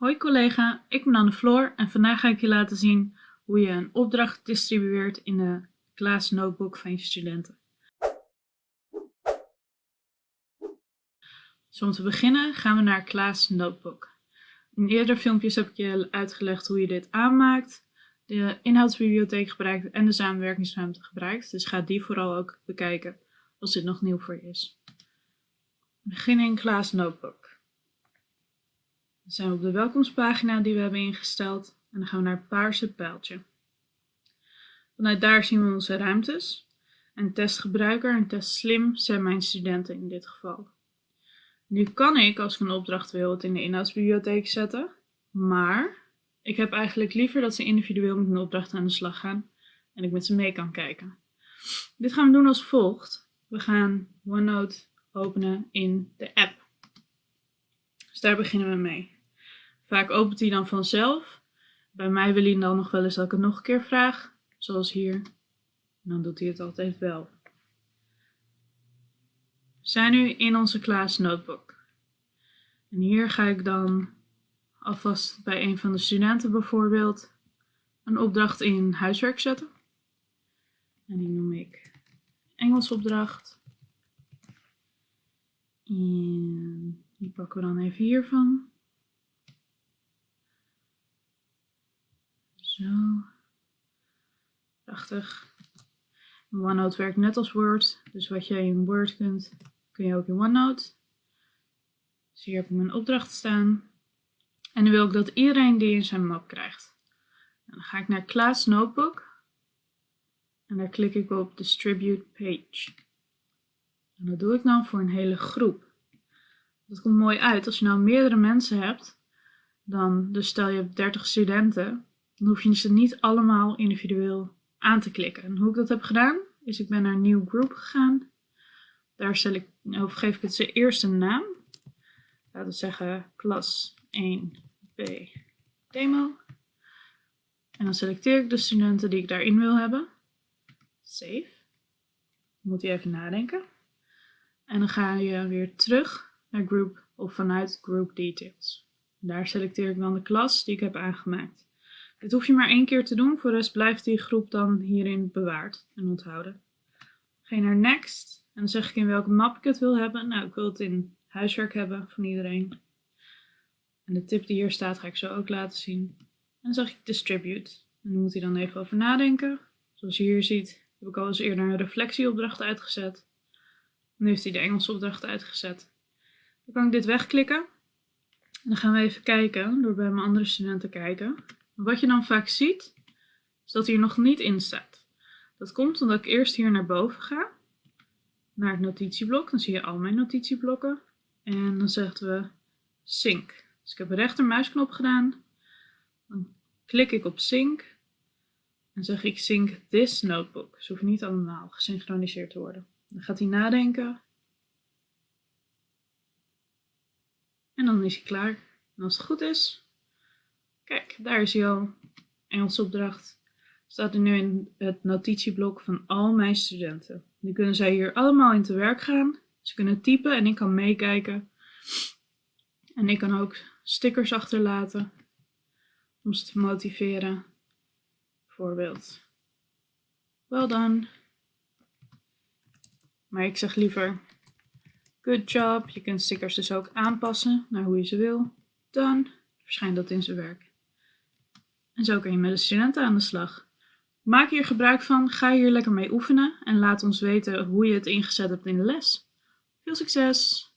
Hoi collega, ik ben Anne Floor en vandaag ga ik je laten zien hoe je een opdracht distribueert in de Class Notebook van je studenten. Dus om te beginnen gaan we naar Class Notebook. In eerdere filmpjes heb ik je uitgelegd hoe je dit aanmaakt, de inhoudsbibliotheek gebruikt en de samenwerkingsruimte gebruikt. Dus ga die vooral ook bekijken als dit nog nieuw voor je is. We beginnen in Class Notebook. Dan zijn we op de welkomstpagina die we hebben ingesteld en dan gaan we naar het paarse pijltje. Vanuit daar zien we onze ruimtes. En testgebruiker en test slim zijn mijn studenten in dit geval. Nu kan ik, als ik een opdracht wil, het in de inhoudsbibliotheek zetten. Maar ik heb eigenlijk liever dat ze individueel met een opdracht aan de slag gaan en ik met ze mee kan kijken. Dit gaan we doen als volgt. We gaan OneNote openen in de app. Dus daar beginnen we mee. Vaak opent hij dan vanzelf. Bij mij wil hij dan nog wel eens dat ik het nog een keer vraag, zoals hier. En dan doet hij het altijd wel. We zijn nu in onze Klaas notebook. En hier ga ik dan alvast bij een van de studenten bijvoorbeeld een opdracht in huiswerk zetten. En die noem ik Engels opdracht. En die pakken we dan even hiervan. Zo. Prachtig. OneNote werkt net als Word. Dus wat jij in Word kunt, kun je ook in OneNote. Dus hier heb ik mijn opdracht staan. En nu wil ik dat iedereen die in zijn map krijgt. dan ga ik naar Class Notebook. En daar klik ik op Distribute Page. En dat doe ik dan voor een hele groep. Dat komt mooi uit. Als je nou meerdere mensen hebt, dan, dus stel je hebt 30 studenten, dan hoef je ze niet allemaal individueel aan te klikken. En hoe ik dat heb gedaan, is ik ben naar New Group gegaan. Daar ik, geef ik het ze eerst een naam. Laten we zeggen klas 1b demo. En dan selecteer ik de studenten die ik daarin wil hebben. Save. Moet je even nadenken. En dan ga je weer terug naar Group of vanuit Group Details. Daar selecteer ik dan de klas die ik heb aangemaakt. Dit hoef je maar één keer te doen, voor de rest blijft die groep dan hierin bewaard en onthouden. Ga je naar Next en dan zeg ik in welke map ik het wil hebben. Nou, ik wil het in huiswerk hebben van iedereen. En de tip die hier staat ga ik zo ook laten zien. En dan zeg ik Distribute. En dan moet hij dan even over nadenken. Zoals je hier ziet heb ik al eens eerder een reflectieopdracht uitgezet. Nu heeft hij de Engelse opdracht uitgezet. Dan kan ik dit wegklikken. En dan gaan we even kijken, door bij mijn andere studenten te kijken. Wat je dan vaak ziet, is dat hij er nog niet in staat. Dat komt omdat ik eerst hier naar boven ga, naar het notitieblok. Dan zie je al mijn notitieblokken. En dan zeggen we sync. Dus ik heb een rechtermuisknop gedaan. Dan klik ik op sync. En zeg ik sync this notebook. Ze hoeven niet allemaal gesynchroniseerd te worden. Dan gaat hij nadenken. En dan is hij klaar. En als het goed is, Kijk, daar is hij al. Engelse opdracht. Staat er nu in het notitieblok van al mijn studenten. Nu kunnen zij hier allemaal in te werk gaan. Ze kunnen typen en ik kan meekijken. En ik kan ook stickers achterlaten om ze te motiveren. Bijvoorbeeld, well done. Maar ik zeg liever, good job. Je kunt stickers dus ook aanpassen naar hoe je ze wil. Dan verschijnt dat in zijn werk. En zo kun je met de studenten aan de slag. Maak hier gebruik van, ga hier lekker mee oefenen en laat ons weten hoe je het ingezet hebt in de les. Veel succes!